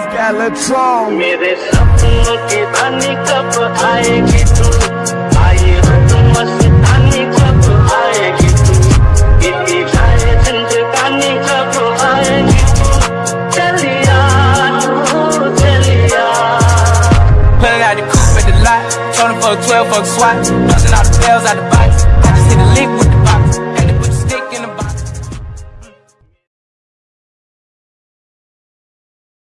Skeletron मेरे सपनों के धनी कब आएगी तू? आए हो तुम मस्तानी कब आएगी तू? इतनी जाए झंझकानी कब आएगी तू? चलिया तू चलिया। Pulling out the coupe at the lot, trying for a 12 fuck swat, busting out the bells out the box.